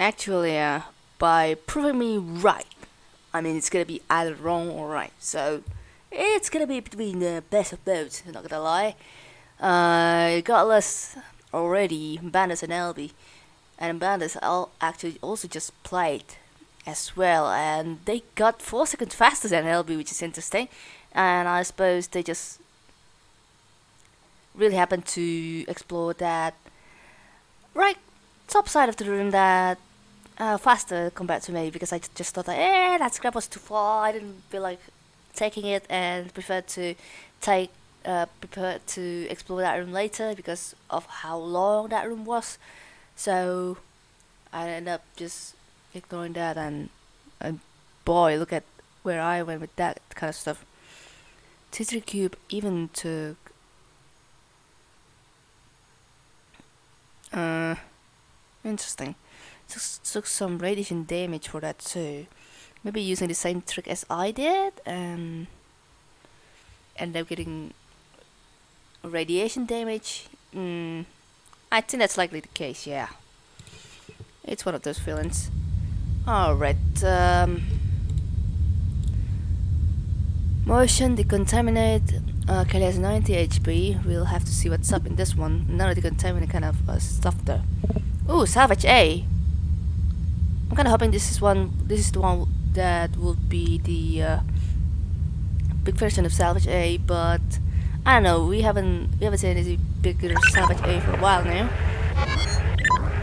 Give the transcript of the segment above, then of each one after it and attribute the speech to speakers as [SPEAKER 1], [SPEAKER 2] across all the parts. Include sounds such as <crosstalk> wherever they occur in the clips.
[SPEAKER 1] Actually, uh, by proving me right. I mean, it's gonna be either wrong or right. So, it's gonna be between the best of both, not gonna lie. Uh, Godless already, Bandits and LB. And Bandits all actually also just played as well. And they got 4 seconds faster than LB, which is interesting. And I suppose they just really happened to explore that right top side of the room that uh, faster compared to me because I just thought that eh that scrap was too far. I didn't feel like taking it and preferred to take uh, to explore that room later because of how long that room was. So I ended up just ignoring that and and boy look at where I went with that kind of stuff. T3 Cube even took uh interesting took, some radiation damage for that too. Maybe using the same trick as I did and end up getting radiation damage. Mm, I think that's likely the case yeah. It's one of those feelings. Alright um, motion decontaminate uh, Kelly has 90 HP we'll have to see what's up in this one. None of the decontaminate kind of uh, stuff there Ooh, salvage A I'm kind of hoping this is one this is the one that will be the uh, big version of salvage A but I don't know we haven't we haven't seen any bigger salvage A for a while now.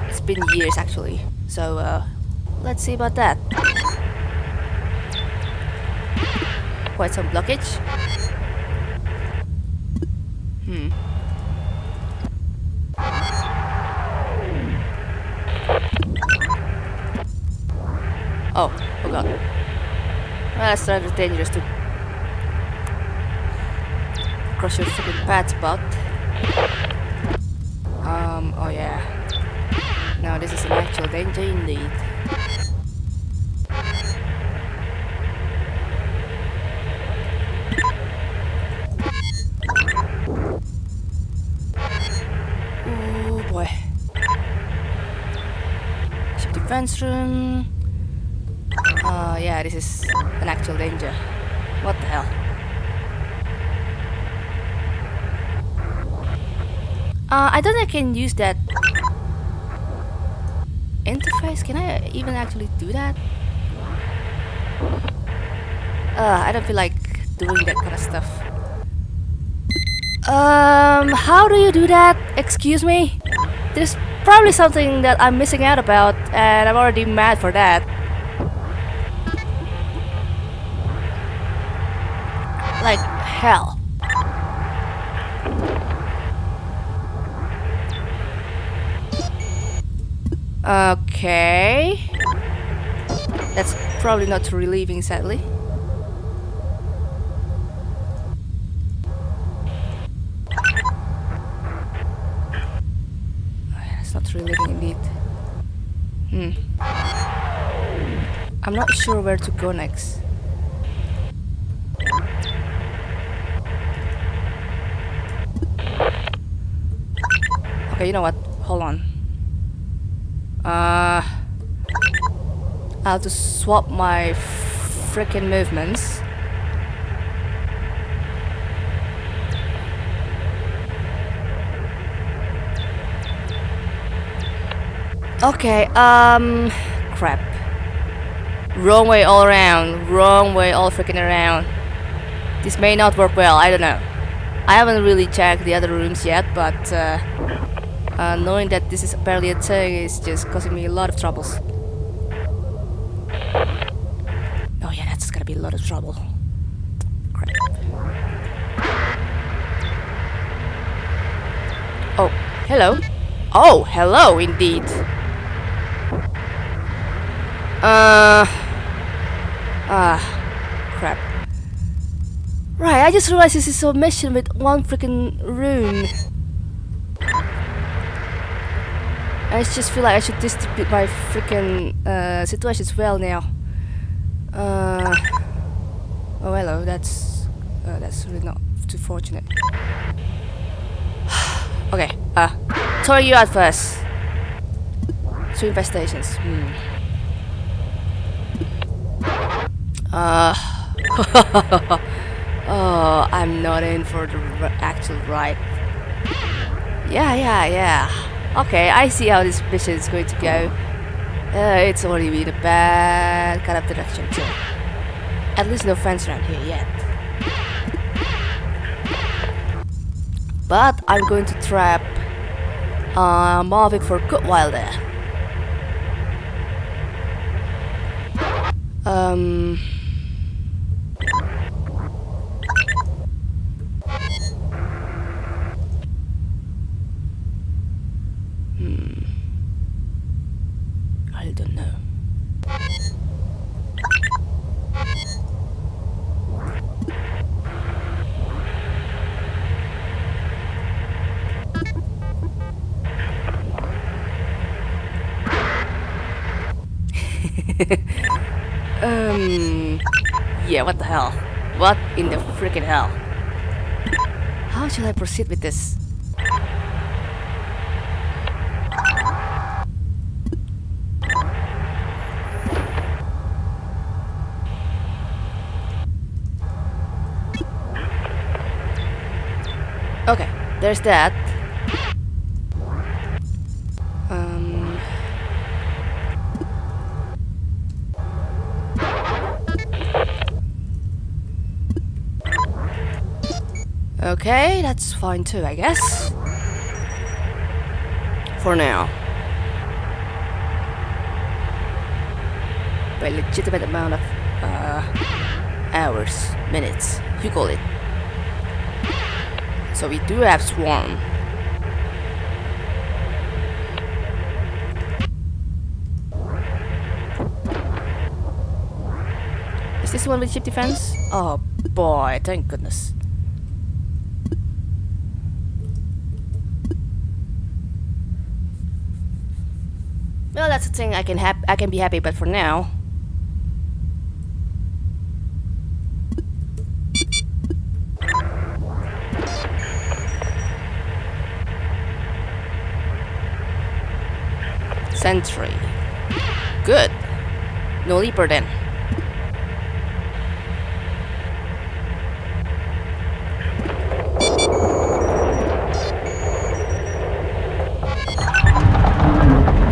[SPEAKER 1] It's been years actually so uh, let's see about that. Quite some blockage. Hmm that's rather dangerous to cross your fucking path, but... Um, oh yeah. Now this is an actual danger indeed. Oh boy. Ship defense room. Uh, yeah, this is an actual danger. What the hell? Uh, I don't think I can use that interface. Can I even actually do that? Uh, I don't feel like doing that kind of stuff. Um, how do you do that? Excuse me? There's probably something that I'm missing out about, and I'm already mad for that. Hell. Okay. That's probably not relieving, sadly. That's not relieving indeed. Hmm. I'm not sure where to go next. Okay, you know what? Hold on. Uh, I have to swap my freaking movements. Okay, um, crap. Wrong way all around, wrong way all freaking around. This may not work well, I don't know. I haven't really checked the other rooms yet, but uh, uh, knowing that this is apparently a thing is just causing me a lot of troubles. Oh yeah, that's gonna be a lot of trouble. Crap. Oh, hello. Oh, hello indeed. Uh... Ah, crap. Right, I just realized this is a mission with one freaking room. I just feel like I should distribute my freaking uh, situations well now. Uh, oh hello, that's uh, that's really not too fortunate. <sighs> okay, uh, throwing you out first. two infestations. Hmm. Uh. <laughs> oh, I'm not in for the actual ride. Yeah, yeah, yeah. Okay, I see how this mission is going to go. Uh, it's already been a bad kind of direction too. At least no fence around here yet. But I'm going to trap uh, for a good while there. Um... Hmm. I don't know. um, yeah, what the hell? What in the freaking hell? How shall I proceed with this? Okay, there's that. Okay, that's fine too, I guess. For now. By legitimate amount of uh, hours, minutes, you call it. So we do have Swarm. Is this one with ship defense? Oh boy, thank goodness. Well, that's the thing I can hap I can be happy, but for now, Sentry. Good. No leaper then.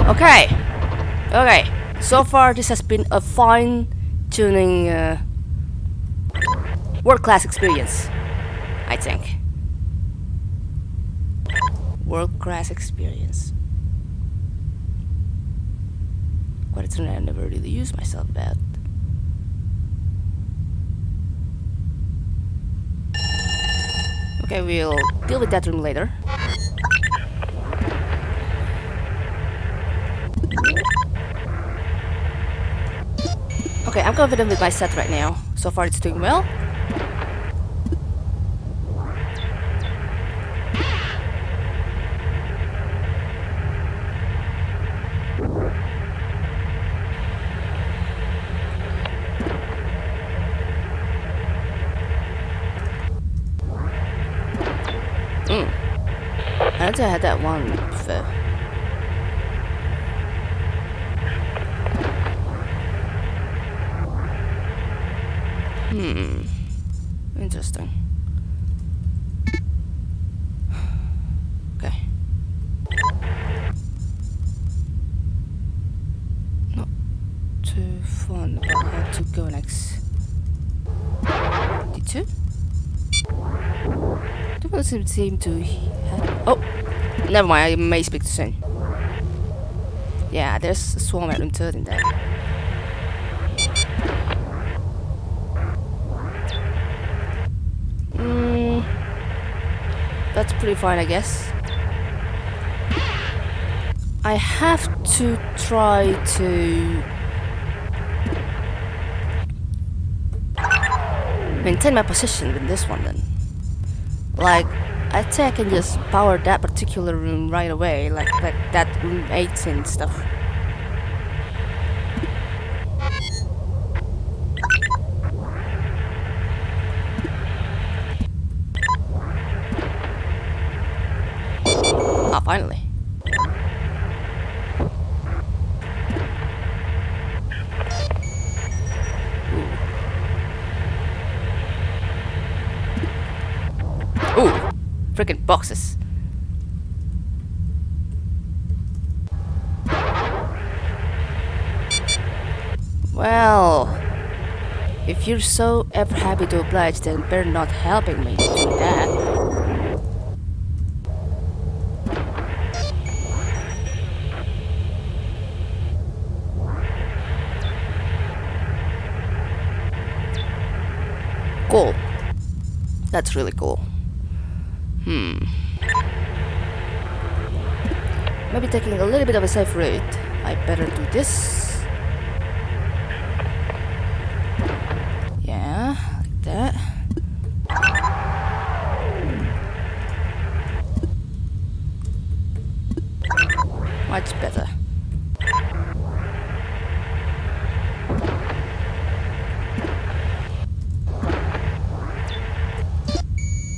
[SPEAKER 1] Okay. Okay. So far, this has been a fine-tuning, uh, world-class experience. I think. World-class experience. Quite a turn I never really used myself that. Okay, we'll deal with that room later. Okay, I'm confident with my set right now. So far it's doing well. Mm. I don't think I had that one before. Hmm. Interesting. <sighs> Okay. Not too fun about how to go next. D2? Doesn't seem to have... Oh! Never mind, I may speak too soon. Yeah, there's a swarm at room 13 there. Mm, that's pretty fine, I guess. I have to try to maintain my position with this one then. Like, I think I can just power that particular room right away, like that, that room 18 stuff. Ah, finally. Freaking boxes. Well, if you're so ever happy to oblige, then better not helping me do that. Cool. That's really cool. Hmm. Maybe taking a little bit of a safe route. I better do this. Yeah, like that. Much better.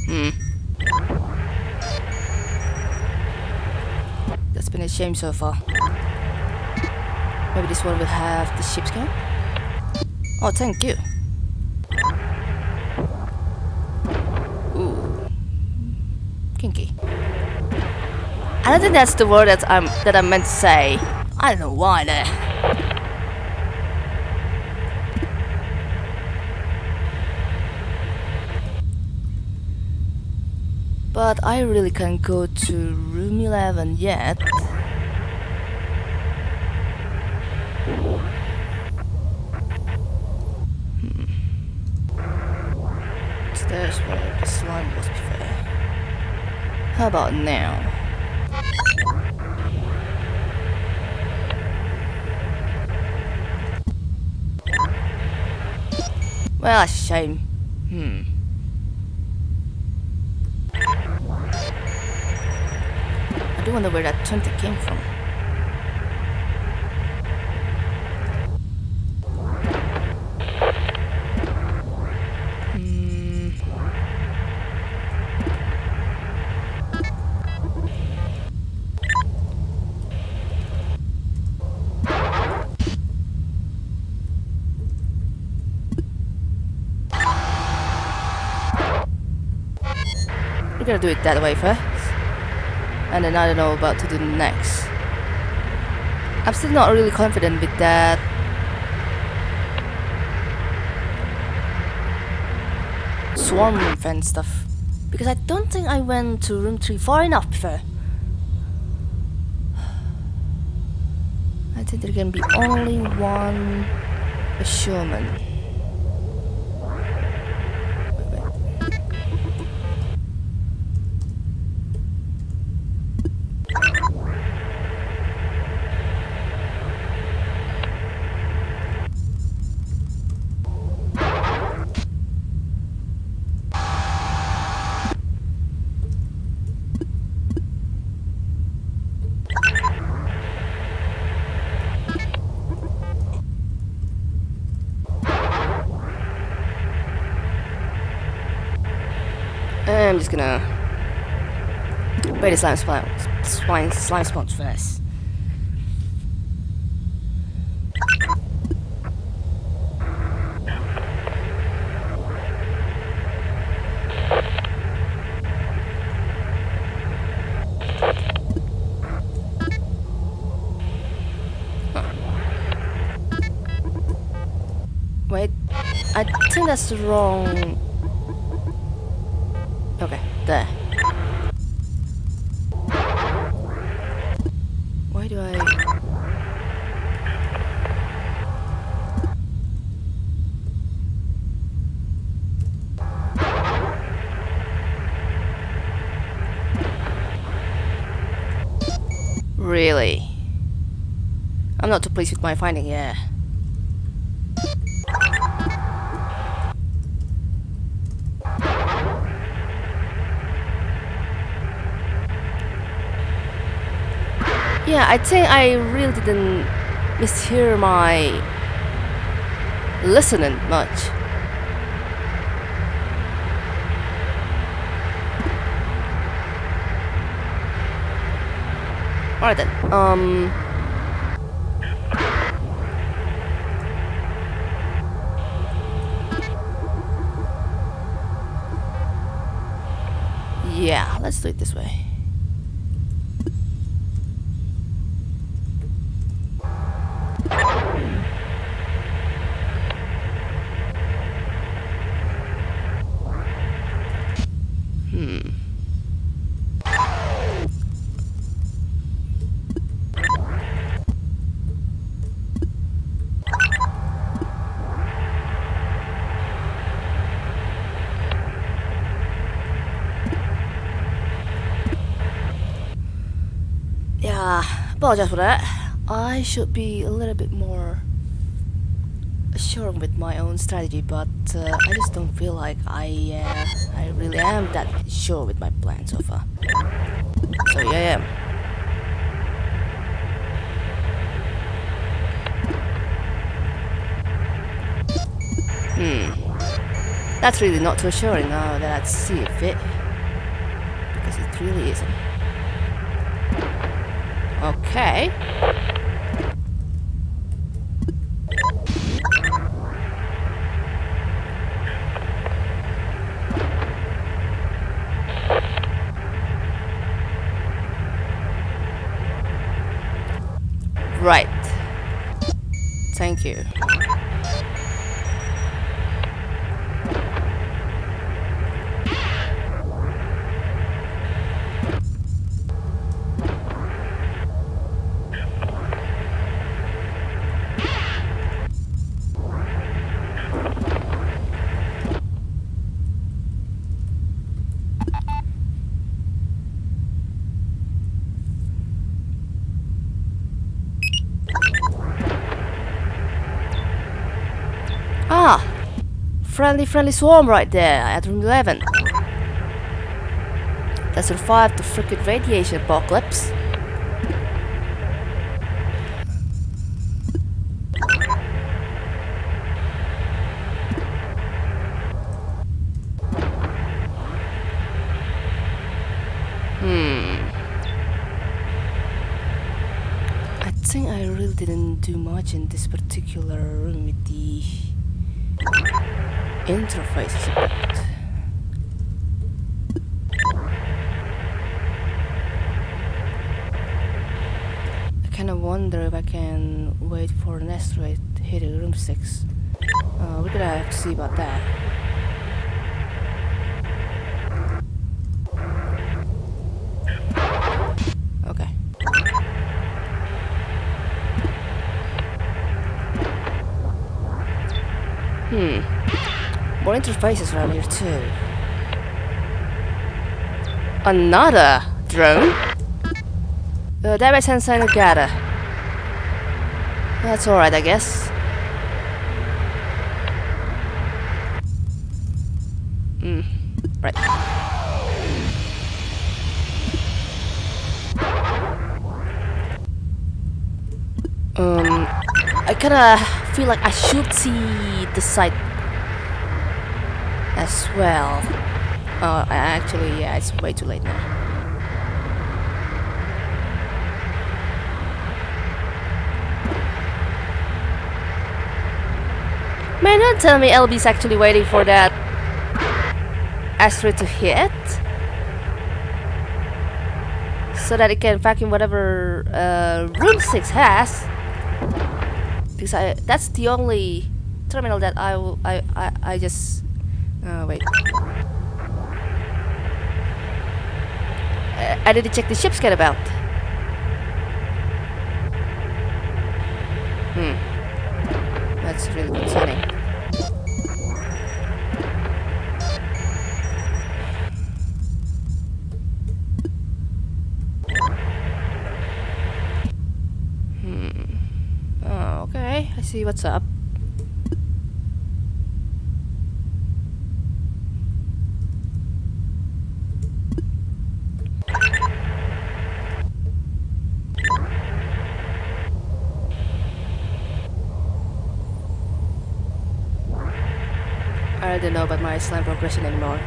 [SPEAKER 1] Hmm. Shame so far. Maybe this one will have the ship's game? Oh, thank you. Ooh. Kinky. I don't think that's the word that I'm that I meant to say. I don't know why there. But I really can't go to room 11 yet. Hmm. There's where the slime was before. How about now? Well, a shame. Hmm. I do wonder where that 20 came from. Gonna do it that way first. And then I don't know about to do next. I'm still not really confident with that. Swarm fan stuff. Because I don't think I went to room 3 far enough before. I think there can be only one Shaman. Wait, wait. I'm just gonna bait the slime spawn, slime, slime spawns first. Huh. Wait, I think that's wrong Really? I'm not too pleased with my finding here. Yeah, I think I really didn't mishear my listening much. Alright then, um... Yeah, let's do it this way. Hmm. Yeah, apologize for that. I should be a little bit more sure with my own strategy, but uh, I just don't feel like I uh, I really am that sure with my plan so far. So yeah, yeah. Hmm. That's really not too assuring now that I'd see it fit. Because it really isn't. Okay. Right. Thank you. Friendly, friendly swarm right there at room 11. That survived the freaking radiation apocalypse. Hmm. I think I really didn't do much in this particular room with the interfaces a bit. I kind of wonder if I can wait for an asteroid to hit room 6. Uh, we're gonna have to see about that. Okay. Interfaces around here too. Another drone? Uh, sensor Nagata. That's alright, I guess. Hmm. Right. Um, I kinda feel like I should see the site well. Oh, actually, yeah, it's way too late now. Man, don't tell me LB's actually waiting for that asteroid to hit. So that it can vacuum whatever uh, room 6 has. Because I, that's the only terminal that I I, I, I just, uh, wait. I, I didn't check the ship scan about. Hmm. That's really concerning. Oh, okay. I see what's up. don't know about my slam progression anymore.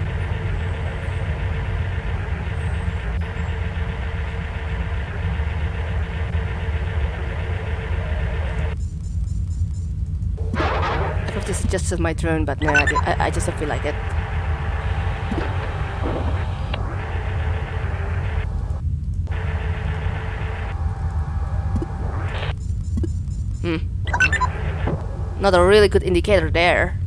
[SPEAKER 1] I hope this is just my turn, but no, I, I just don't feel like it. Hmm. Not a really good indicator there.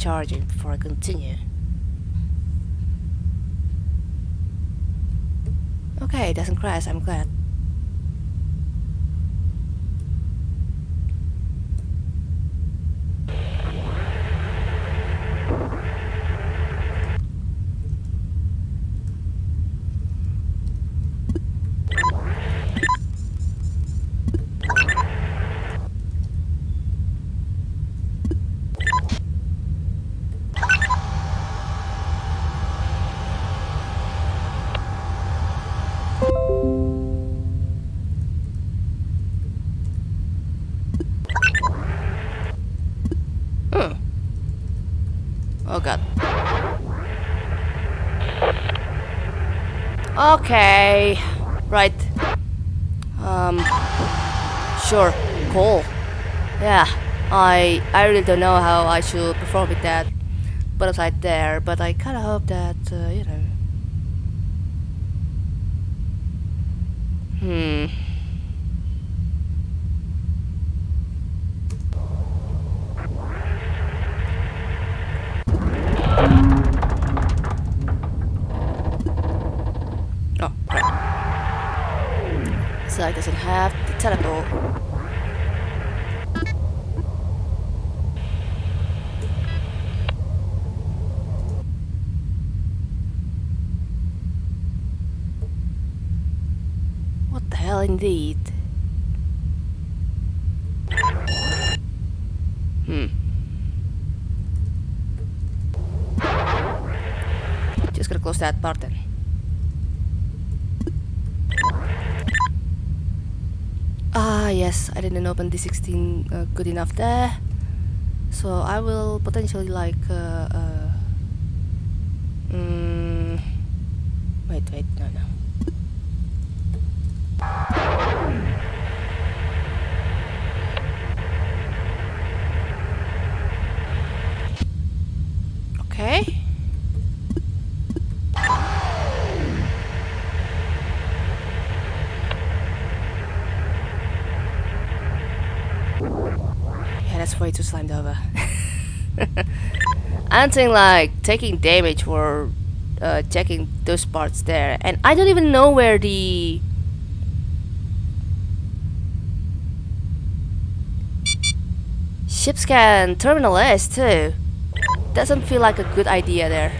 [SPEAKER 1] Recharging before I continue. Okay, it doesn't crash, I'm glad. Okay. Right. Um. Sure. Cool. Yeah. I I really don't know how I should perform with that butterfly there, but I kind of hope that uh, you know. Hmm. So doesn't have the teleport. What the hell indeed? Hmm. Just gotta close that part then. Ah, yes, I didn't open D16 uh, good enough there. So I will potentially like. Uh, uh, mm, wait, wait, no, no. Okay. Yeah, that's way too slimed over. <laughs> Think like taking damage for uh, checking those parts there, and I don't even know where the ship scan terminal is too. Doesn't feel like a good idea there.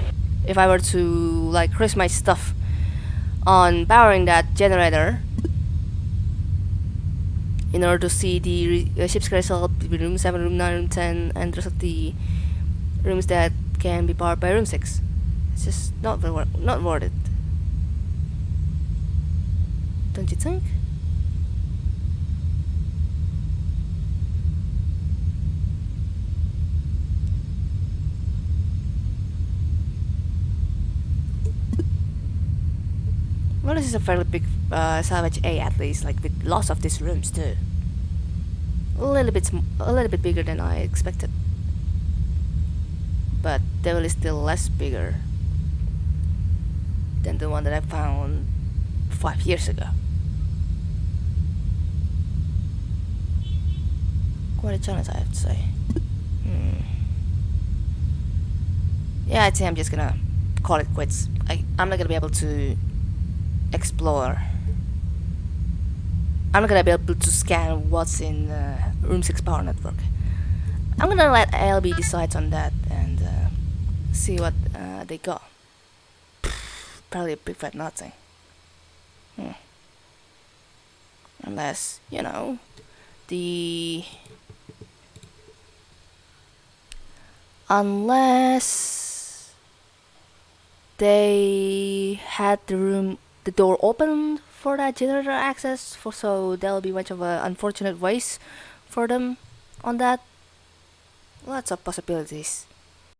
[SPEAKER 1] If I were to like risk my stuff on powering that generator in order to see the uh, ship's result between room 7, room 9, room 10, and the rest of the rooms that can be powered by room 6. It's just not, not worth it. Don't you think? Well, this is a fairly big uh, Salvage A at least, like with lots of these rooms too. A little bit, a little bit bigger than I expected, but Devil is still less bigger than the one that I found five years ago. Quite a challenge, I have to say. Hmm. Yeah, I'd say I'm just gonna call it quits. I, I'm not gonna be able to explore. I'm not gonna be able to scan what's in uh, Room 6 power network. I'm gonna let ALB decide on that and uh, see what uh, they got. Probably a big fat nothing. Hmm. Unless, you know, the. Unless. they had the room, the door open for that generator access, for so there'll be much of an unfortunate waste for them on that. Lots of possibilities.